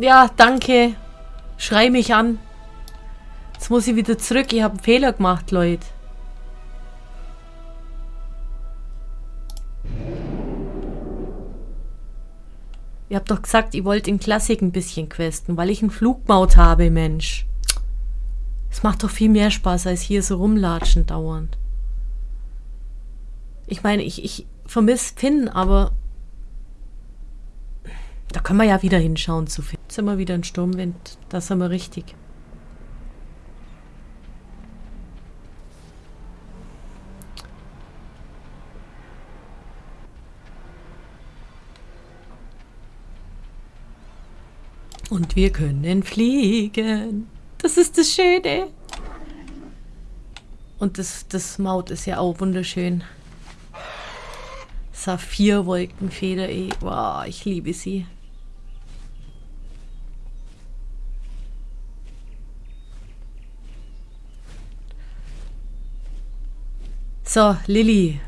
Ja, danke. Schrei mich an. Jetzt muss ich wieder zurück. Ich habe einen Fehler gemacht, Leute. Ihr habt doch gesagt, ihr wollt in Klassik ein bisschen questen, weil ich einen Flugmaut habe, Mensch. Es macht doch viel mehr Spaß, als hier so rumlatschen dauernd. Ich meine, ich, ich vermisse Finn, aber da können wir ja wieder hinschauen zu Finn. Jetzt sind wieder in Sturmwind. Da sind wir richtig. Und wir können fliegen. Das ist das Schöne. Und das, das Maut ist ja auch wunderschön. Saphirwolkenfeder, ey. Wow, ich liebe sie. So, Lilly.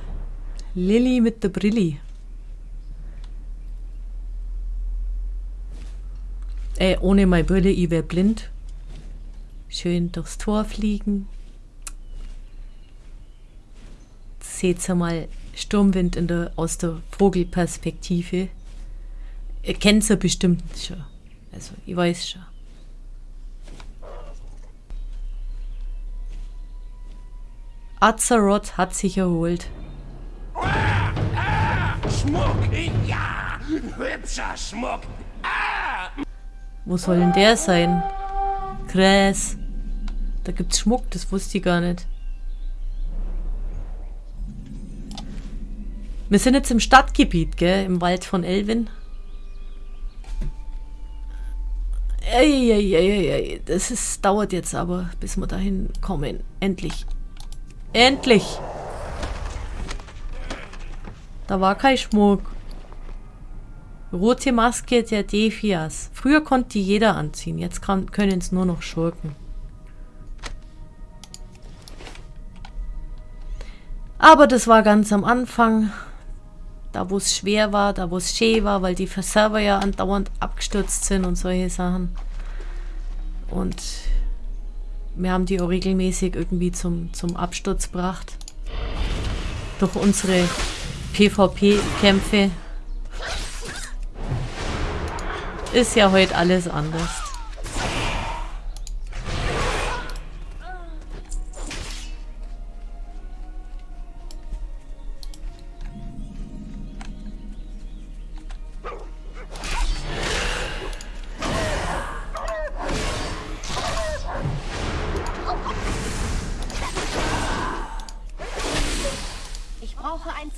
Lilly mit der Brilli. Äh, ohne meine Brille, ich wäre blind. Schön durchs Tor fliegen. Seht ihr mal Sturmwind in der, aus der Vogelperspektive. Ihr kennt sie bestimmt schon. Also, ich weiß schon. Azeroth hat sich erholt. Schmuck, ja! Hübscher Schmuck! Wo soll denn der sein? Gräs. Da gibt's Schmuck, das wusste ich gar nicht. Wir sind jetzt im Stadtgebiet, gell? Im Wald von Elvin. Eieieiei, das ist, dauert jetzt aber, bis wir dahin kommen. Endlich. Endlich! Da war kein Schmuck. Rote Maske der Defias. Früher konnte die jeder anziehen, jetzt können es nur noch Schurken. Aber das war ganz am Anfang, da wo es schwer war, da wo es schön war, weil die Server ja andauernd abgestürzt sind und solche Sachen. Und wir haben die auch regelmäßig irgendwie zum, zum Absturz gebracht. Durch unsere PvP-Kämpfe ist ja heute alles anders.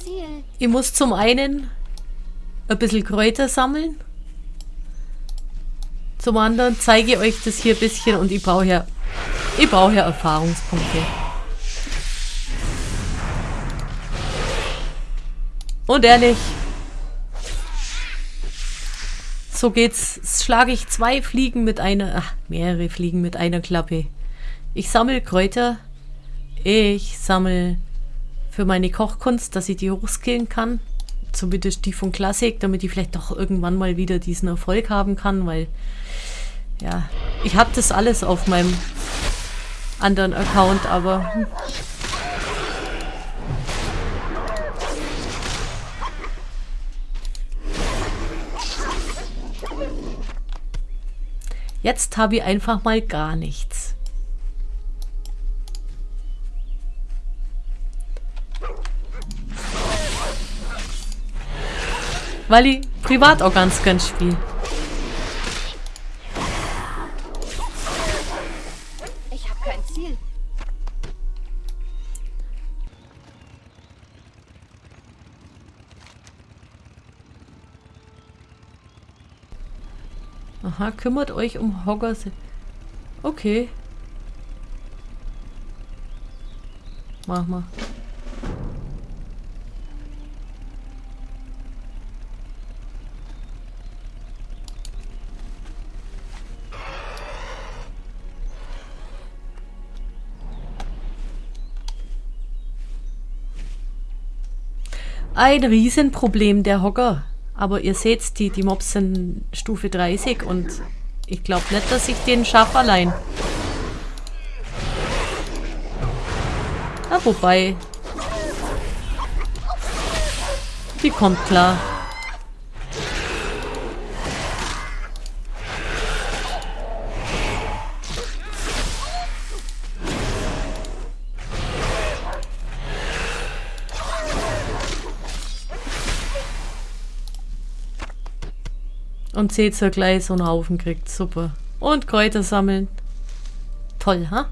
Ziel. Ich muss zum einen ein bisschen Kräuter sammeln. Zum anderen zeige ich euch das hier ein bisschen und ich brauche ja, ich brauche ja Erfahrungspunkte. Und ehrlich, so geht's. Schlage ich zwei Fliegen mit einer, ach, mehrere Fliegen mit einer Klappe. Ich sammle Kräuter. Ich sammle für meine Kochkunst, dass ich die hochskillen kann. Zumindest die von Klassik, damit ich vielleicht doch irgendwann mal wieder diesen Erfolg haben kann, weil ja, ich habe das alles auf meinem anderen Account, aber... Hm. Jetzt habe ich einfach mal gar nichts. Weil ich privat auch ganz gern spiele. Aha, kümmert euch um Hoggers. Okay. Mach mal. Ein Riesenproblem der Hocker. Aber ihr seht, die, die Mobs sind Stufe 30 und Ich glaube nicht, dass ich den schaffe allein. Ah, wobei. Die kommt klar. Und Cäsar gleich so einen Haufen kriegt. Super. Und Kräuter sammeln. Toll, ha?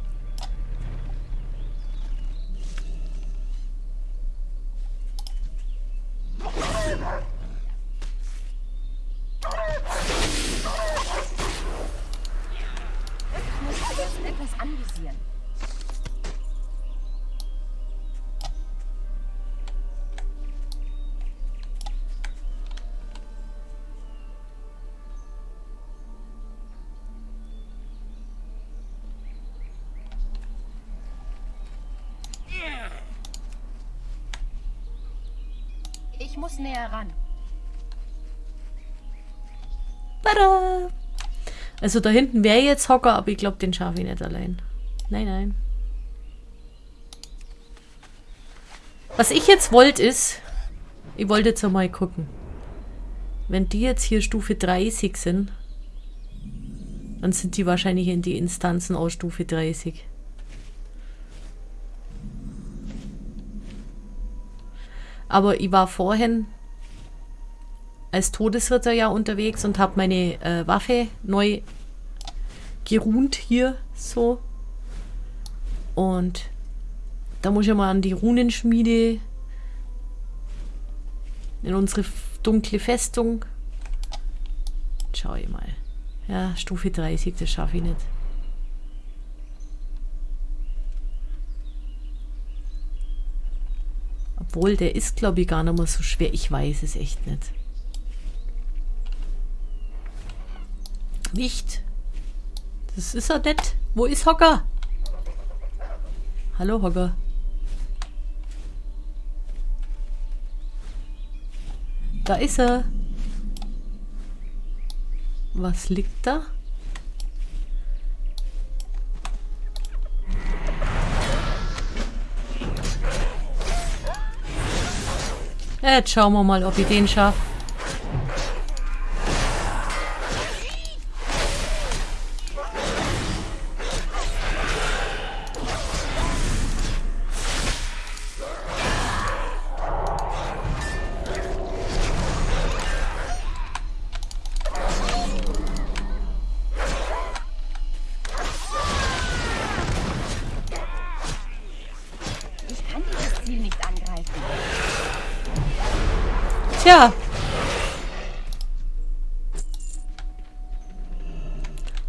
Ich muss näher ran. Tada! Also da hinten wäre jetzt Hocker, aber ich glaube, den schaffe ich nicht allein. Nein, nein. Was ich jetzt wollte ist, ich wollte jetzt einmal gucken. Wenn die jetzt hier Stufe 30 sind, dann sind die wahrscheinlich in die Instanzen aus Stufe 30. Aber ich war vorhin als Todesritter ja unterwegs und habe meine äh, Waffe neu geruht hier so. Und da muss ich mal an die Runenschmiede in unsere dunkle Festung. Schau ich mal. Ja, Stufe 30, das schaffe ich nicht. Obwohl, der ist, glaube ich, gar nicht mehr so schwer. Ich weiß es echt nicht. Nicht. Das ist er nicht. Wo ist Hocker? Hallo, Hocker. Da ist er. Was liegt da? Jetzt schauen wir mal, ob ich den schaffe.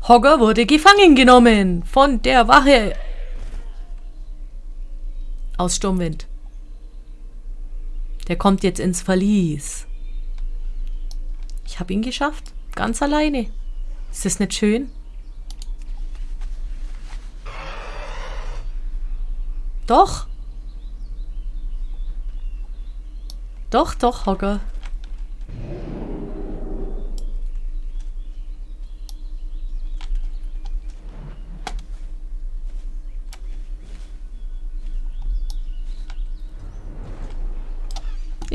Hogger wurde gefangen genommen von der Wache aus Sturmwind. Der kommt jetzt ins Verlies. Ich habe ihn geschafft, ganz alleine. Ist das nicht schön? Doch. Doch, doch, Hogger.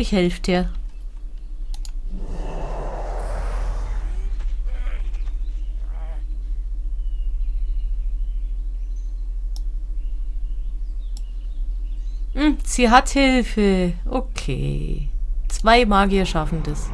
Ich helfe dir. Hm, sie hat Hilfe. Okay. Zwei Magier schaffen das.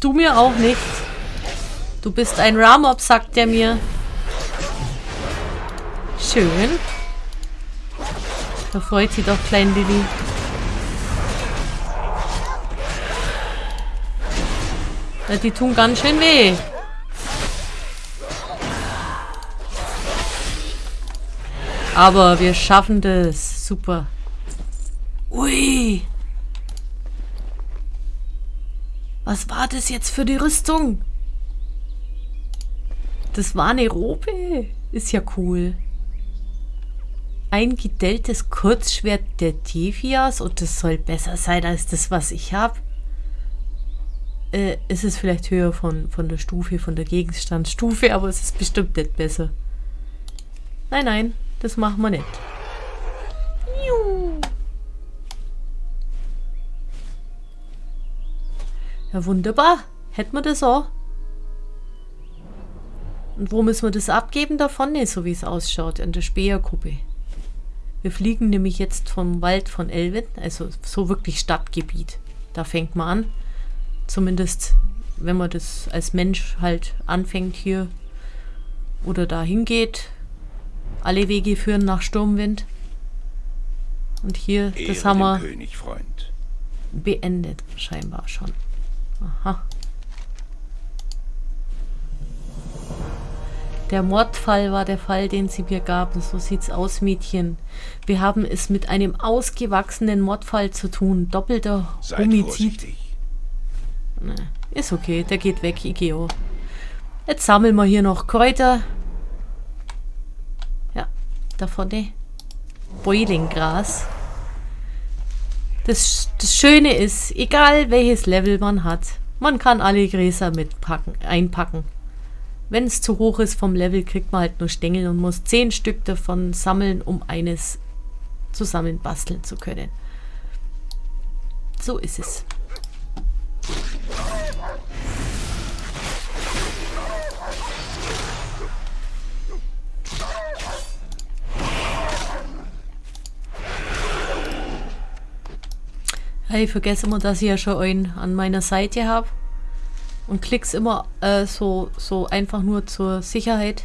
Du mir auch nicht. Du bist ein Ramob, sagt er mir. Schön. Da freut sich doch klein Lilly. Ja, die tun ganz schön weh. Aber wir schaffen das. Super. Ui. Was war das jetzt für die Rüstung? Das war eine Robe. Ist ja cool. Ein gedelltes Kurzschwert der Devias und das soll besser sein als das, was ich habe. Äh, es ist vielleicht höher von, von der Stufe, von der Gegenstandsstufe, aber es ist bestimmt nicht besser. Nein, nein, das machen wir nicht. Ja, wunderbar. Hätten wir das auch. Und wo müssen wir das abgeben? Da vorne, so wie es ausschaut, in der Speerkuppe. Wir fliegen nämlich jetzt vom Wald von Elven, also so wirklich Stadtgebiet. Da fängt man an. Zumindest, wenn man das als Mensch halt anfängt hier oder da hingeht. Alle Wege führen nach Sturmwind. Und hier, das haben wir König, Freund. beendet, scheinbar schon. Aha. Der Mordfall war der Fall, den sie mir gaben. So sieht's aus, Mädchen. Wir haben es mit einem ausgewachsenen Mordfall zu tun. Doppelter Seid Homizid. Nee, ist okay, der geht weg, Igeo. Jetzt sammeln wir hier noch Kräuter. Ja, da vorne. Boilingras. Das, das Schöne ist, egal welches Level man hat, man kann alle Gräser mitpacken, einpacken. Wenn es zu hoch ist vom Level, kriegt man halt nur Stängel und muss zehn Stück davon sammeln, um eines zusammen basteln zu können. So ist es. Ich vergesse immer, dass ich ja schon einen an meiner Seite habe. Und klick's immer äh, so, so einfach nur zur Sicherheit.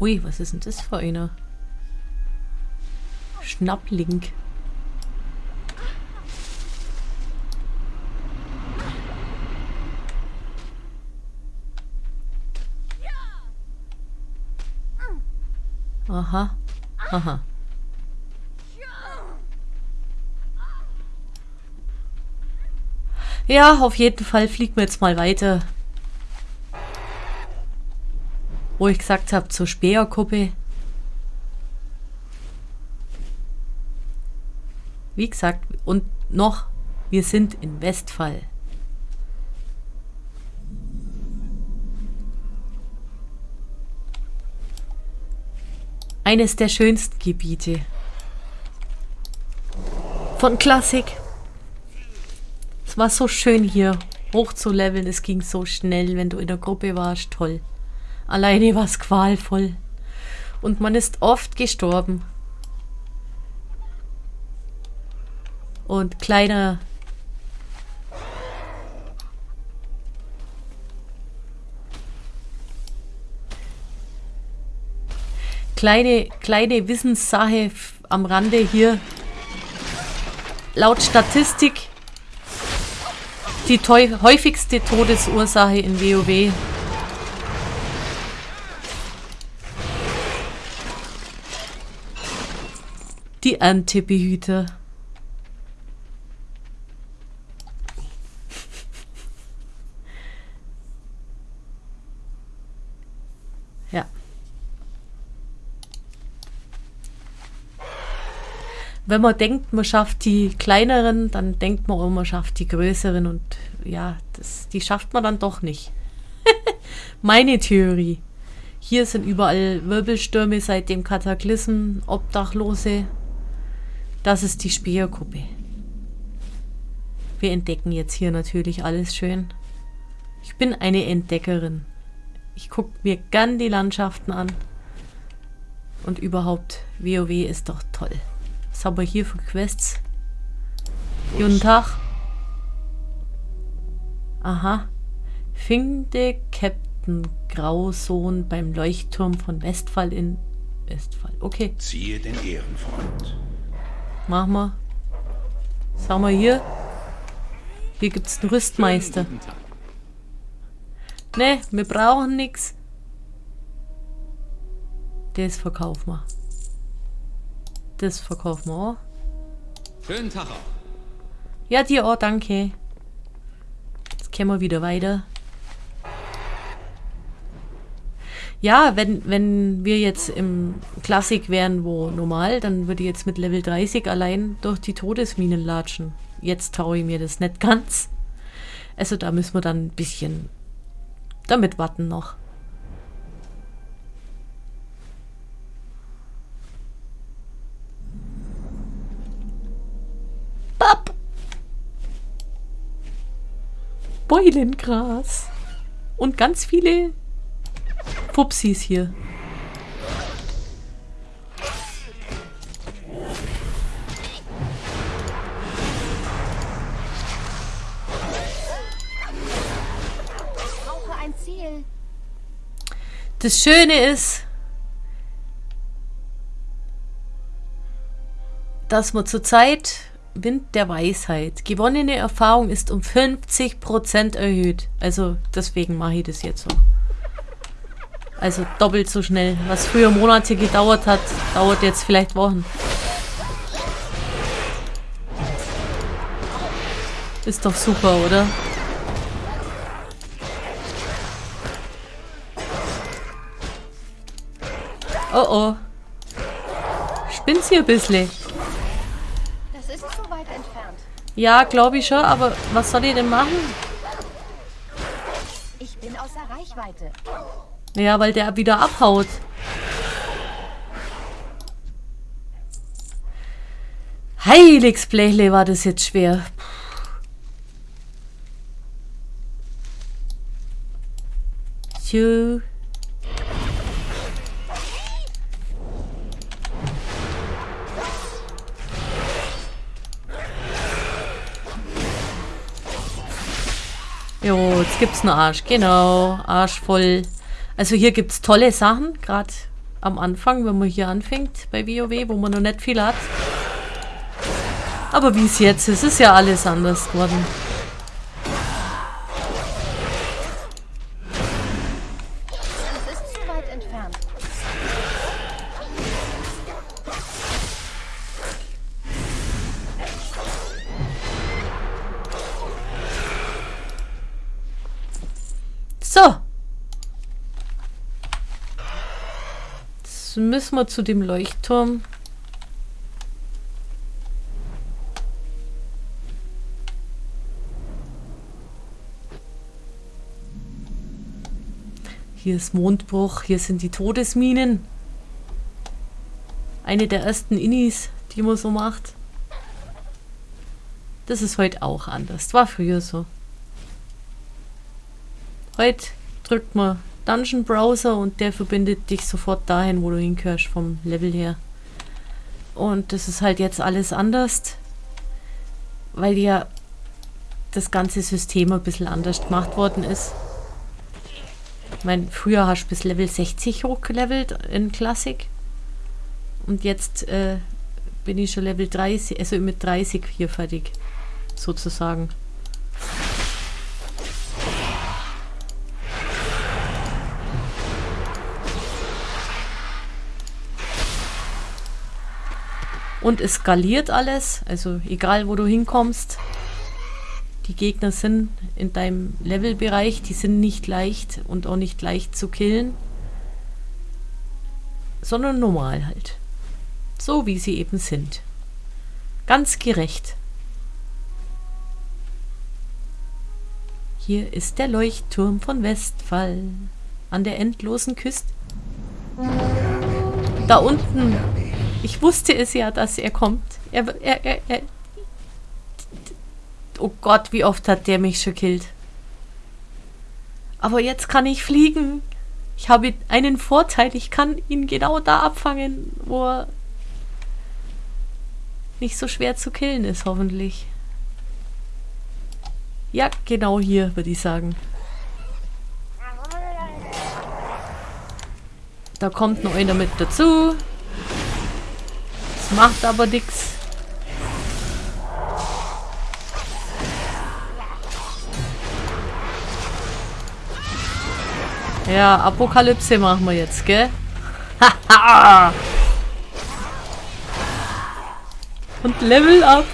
Ui, was ist denn das für einer? Schnapplink. Aha. Aha. Ja, auf jeden Fall fliegen wir jetzt mal weiter. Wo ich gesagt habe, zur Speerkuppe. Wie gesagt, und noch, wir sind in Westfall. Eines der schönsten Gebiete. Von Klassik. Es war so schön hier hoch zu leveln. Es ging so schnell, wenn du in der Gruppe warst. Toll. Alleine war es qualvoll. Und man ist oft gestorben. Und kleiner... Kleine, kleine Wissenssache am Rande hier. Laut Statistik die häufigste Todesursache in WoW. Die Erntebehüter. Ja. Wenn man denkt, man schafft die kleineren, dann denkt man auch, man schafft die größeren und ja, das, die schafft man dann doch nicht. Meine Theorie. Hier sind überall Wirbelstürme seit dem Kataklysm, Obdachlose. Das ist die Speerkuppe. Wir entdecken jetzt hier natürlich alles schön. Ich bin eine Entdeckerin. Ich gucke mir gern die Landschaften an. Und überhaupt, WoW ist doch toll. Was haben wir hier für Quests? Guten Tag. Aha. Finde Captain Grausohn beim Leuchtturm von Westphal in Westphal. Okay. Ziehe den Ehrenfreund. Machen wir. Was haben wir hier? Hier gibt's einen Rüstmeister. Ne, wir brauchen nix. Das verkaufen wir. Das verkaufen wir auch. Schönen Tag auch. Ja, dir auch, danke. Jetzt können wir wieder weiter. Ja, wenn, wenn wir jetzt im Klassik wären, wo normal, dann würde ich jetzt mit Level 30 allein durch die Todesminen latschen. Jetzt traue ich mir das nicht ganz. Also da müssen wir dann ein bisschen damit warten noch. Beulengras. Und ganz viele Pupsis hier. Ich brauche ein Ziel. Das Schöne ist, dass man zurzeit Wind der Weisheit. Gewonnene Erfahrung ist um 50% erhöht. Also deswegen mache ich das jetzt so. Also doppelt so schnell. Was früher Monate gedauert hat, dauert jetzt vielleicht Wochen. Ist doch super, oder? Oh oh. Spinnt's hier ein bisschen? Das ist zu weit entfernt. Ja, glaube ich schon, aber was soll ich denn machen? Ich bin außer Reichweite. Ja, weil der wieder abhaut. Heiligsblechle war das jetzt schwer. So. Jo, jetzt gibt's einen Arsch. Genau, Arsch voll. Also hier gibt's tolle Sachen, gerade am Anfang, wenn man hier anfängt bei WoW, wo man noch nicht viel hat. Aber wie es jetzt ist, ist ja alles anders geworden. Müssen wir zu dem Leuchtturm. Hier ist Mondbruch, hier sind die Todesminen. Eine der ersten Innis, die man so macht. Das ist heute auch anders. War früher so. Heute drückt man Dungeon Browser und der verbindet dich sofort dahin, wo du hingehörst vom Level her. Und das ist halt jetzt alles anders, weil ja das ganze System ein bisschen anders gemacht worden ist. Ich meine, früher hast du bis Level 60 hochgelevelt in Classic. Und jetzt äh, bin ich schon Level 30, also mit 30 hier fertig, sozusagen. Und es skaliert alles, also egal wo du hinkommst. Die Gegner sind in deinem Levelbereich, die sind nicht leicht und auch nicht leicht zu killen. Sondern normal halt. So wie sie eben sind. Ganz gerecht. Hier ist der Leuchtturm von Westphal. An der endlosen Küste. Da unten ich wusste es ja, dass er kommt. Er, er, er, er. Oh Gott, wie oft hat der mich schon killt. Aber jetzt kann ich fliegen. Ich habe einen Vorteil. Ich kann ihn genau da abfangen, wo er nicht so schwer zu killen ist, hoffentlich. Ja, genau hier, würde ich sagen. Da kommt noch einer mit dazu. Macht aber nix. Ja, Apokalypse machen wir jetzt, gell? Und Level up!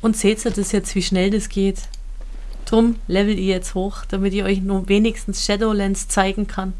Und seht ihr das jetzt, wie schnell das geht? Drum level ihr jetzt hoch, damit ich euch nur wenigstens Shadowlands zeigen kann.